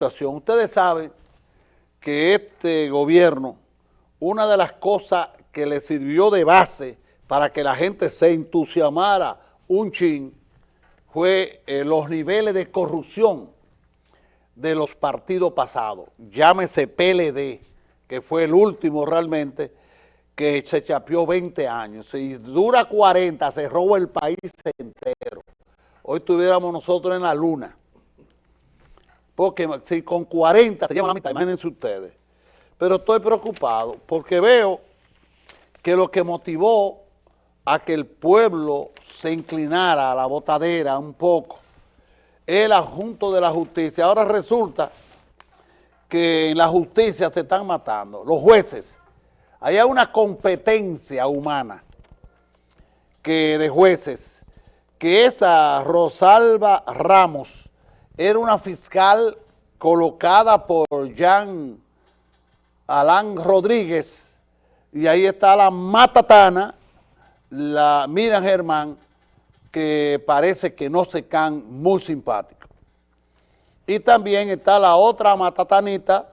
Ustedes saben que este gobierno, una de las cosas que le sirvió de base para que la gente se entusiasmara un chin, fue eh, los niveles de corrupción de los partidos pasados. Llámese PLD, que fue el último realmente, que se chapeó 20 años. Si dura 40, se roba el país entero. Hoy estuviéramos nosotros en la luna. Porque si con 40 se llevan la mitad, imagínense ustedes. Pero estoy preocupado porque veo que lo que motivó a que el pueblo se inclinara a la botadera un poco es el adjunto de la justicia. Ahora resulta que en la justicia se están matando, los jueces. Hay una competencia humana que de jueces, que esa Rosalba Ramos, era una fiscal colocada por Jean Alán Rodríguez y ahí está la matatana, la Miriam Germán, que parece que no se can muy simpático. Y también está la otra matatanita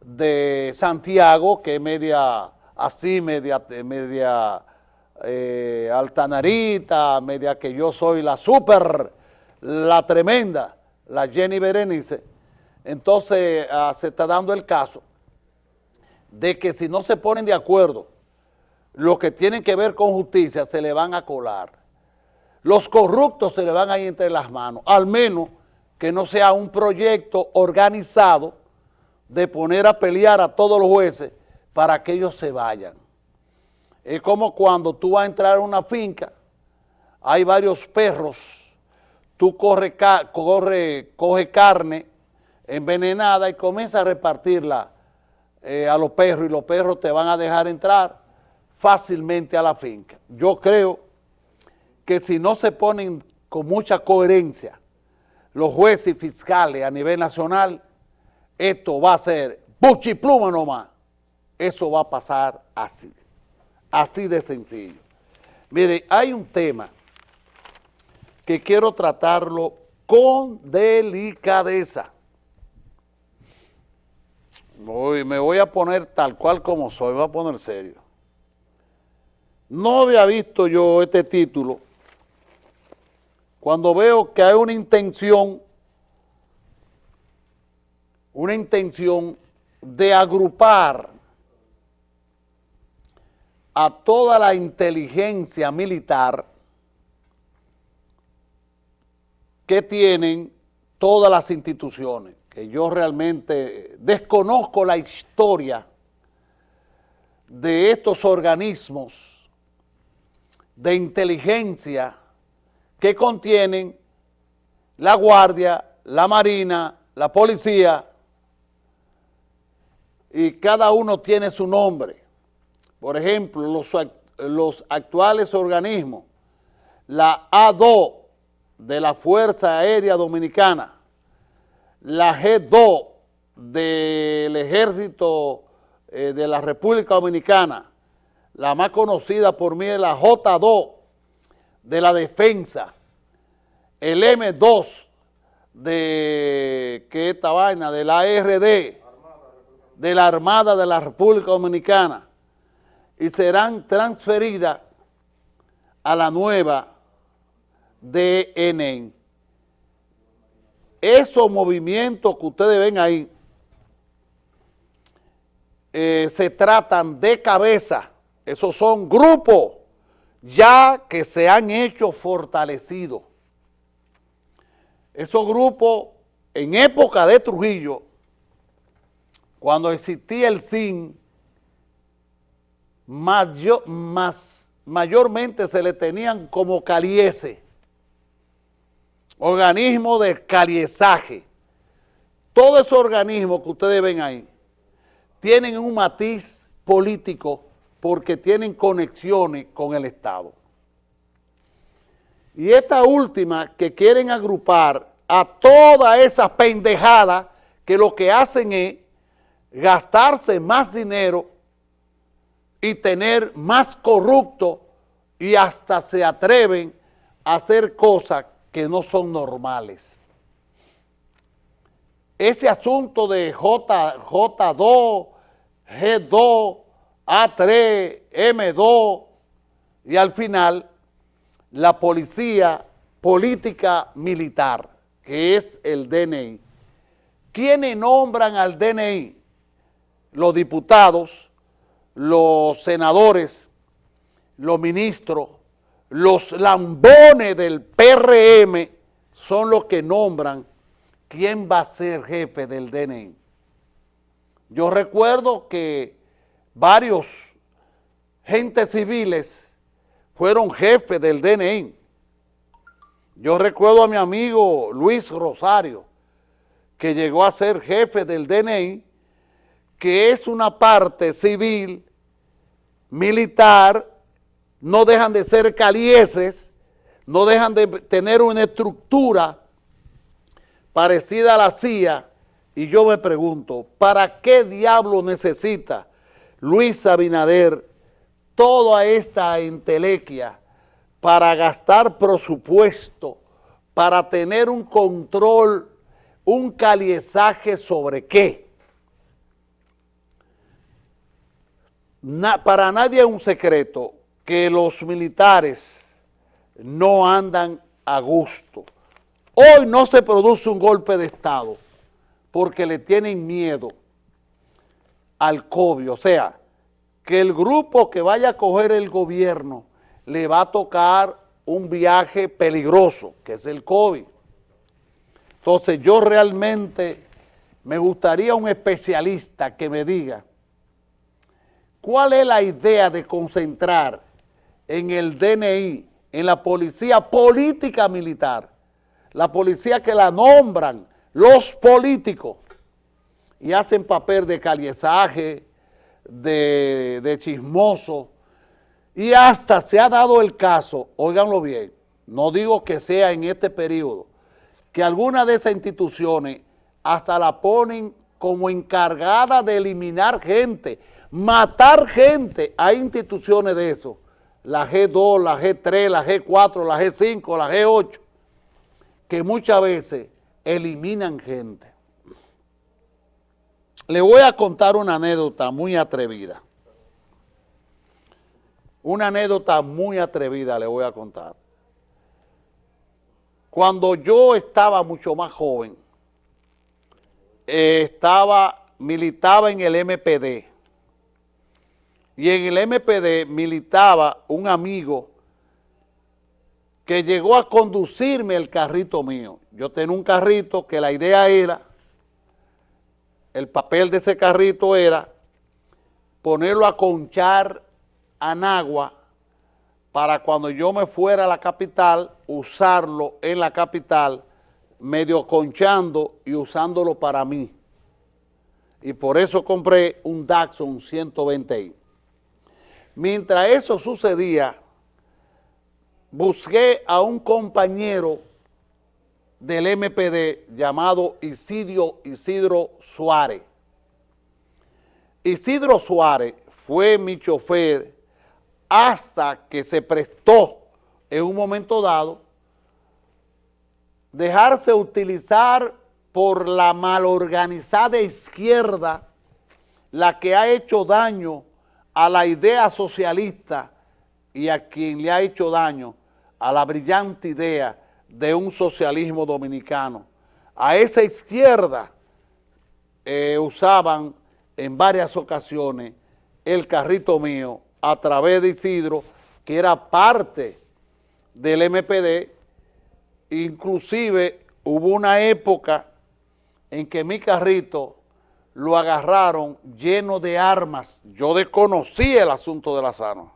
de Santiago, que es media así, media, media eh, altanarita, media que yo soy la super, la tremenda la Jenny Berenice, entonces ah, se está dando el caso de que si no se ponen de acuerdo lo que tienen que ver con justicia, se le van a colar. Los corruptos se le van a ir entre las manos, al menos que no sea un proyecto organizado de poner a pelear a todos los jueces para que ellos se vayan. Es como cuando tú vas a entrar a una finca, hay varios perros tú corre, coge carne envenenada y comienza a repartirla eh, a los perros y los perros te van a dejar entrar fácilmente a la finca. Yo creo que si no se ponen con mucha coherencia los jueces y fiscales a nivel nacional, esto va a ser buchipluma nomás. Eso va a pasar así, así de sencillo. Mire, hay un tema que quiero tratarlo con delicadeza. me voy a poner tal cual como soy, voy a poner serio. No había visto yo este título cuando veo que hay una intención, una intención de agrupar a toda la inteligencia militar que tienen todas las instituciones, que yo realmente desconozco la historia de estos organismos de inteligencia que contienen la Guardia, la Marina, la Policía, y cada uno tiene su nombre. Por ejemplo, los, actuales organismos, la A2, de la Fuerza Aérea Dominicana, la G2 del Ejército eh, de la República Dominicana, la más conocida por mí es la J2 de la Defensa, el M2 de, ¿qué esta vaina? De la ARD, de la Armada de la República Dominicana, y serán transferidas a la nueva DNN. Esos movimientos que ustedes ven ahí eh, se tratan de cabeza, esos son grupos ya que se han hecho fortalecidos. Esos grupos en época de Trujillo, cuando existía el SIN, mayormente se le tenían como caliese organismo de caliezaje, todos esos organismos que ustedes ven ahí, tienen un matiz político porque tienen conexiones con el Estado. Y esta última que quieren agrupar a toda esa pendejada que lo que hacen es gastarse más dinero y tener más corrupto y hasta se atreven a hacer cosas que no son normales. ese asunto de J, J2, G2, A3, M2 y al final la policía política militar, que es el DNI. ¿Quiénes nombran al DNI? Los diputados, los senadores, los ministros, los lambones del PRM son los que nombran quién va a ser jefe del DNI. Yo recuerdo que varios gentes civiles fueron jefes del DNI. Yo recuerdo a mi amigo Luis Rosario, que llegó a ser jefe del DNI, que es una parte civil, militar, no dejan de ser calieses, no dejan de tener una estructura parecida a la CIA, y yo me pregunto, ¿para qué diablo necesita Luis Abinader toda esta entelequia para gastar presupuesto, para tener un control, un caliezaje sobre qué? para nadie es un secreto que los militares no andan a gusto. Hoy no se produce un golpe de Estado porque le tienen miedo al COVID. O sea, que el grupo que vaya a coger el gobierno le va a tocar un viaje peligroso, que es el COVID. Entonces yo realmente me gustaría un especialista que me diga cuál es la idea de concentrar en el DNI, en la policía política militar, la policía que la nombran los políticos. Y hacen papel de caliezaje, de, chismoso, y hasta se ha dado el caso, óiganlo bien, no digo que sea en este periodo, que algunas de esas instituciones hasta la ponen como encargada de eliminar gente, matar gente. Hay instituciones de eso, la G2, la G3, la G4, la G5, la G8, que muchas veces eliminan gente. Le voy a contar una anécdota muy atrevida. Una anécdota muy atrevida le voy a contar. Cuando yo estaba mucho más joven, eh, estaba, militaba en el MPD. Y en el MPD militaba un amigo que llegó a conducirme el carrito mío. Yo tenía un carrito que la idea era, el papel de ese carrito era ponerlo a conchar a Nagua para cuando yo me fuera a la capital, usarlo en la capital, medio conchando y usándolo para mí. Y por eso compré un Daxon 120i. Mientras eso sucedía, busqué a un compañero del MPD llamado Isidro, Isidro Suárez. Isidro Suárez fue mi chofer hasta que se prestó en un momento dado dejarse utilizar por la malorganizada izquierda, la que ha hecho daño a la idea socialista y a quien le ha hecho daño a la brillante idea de un socialismo dominicano. A esa izquierda eh, usaban en varias ocasiones el carrito mío a través de Isidro, que era parte del MPD, inclusive hubo una época en que mi carrito lo agarraron lleno de armas. Yo desconocí el asunto de las armas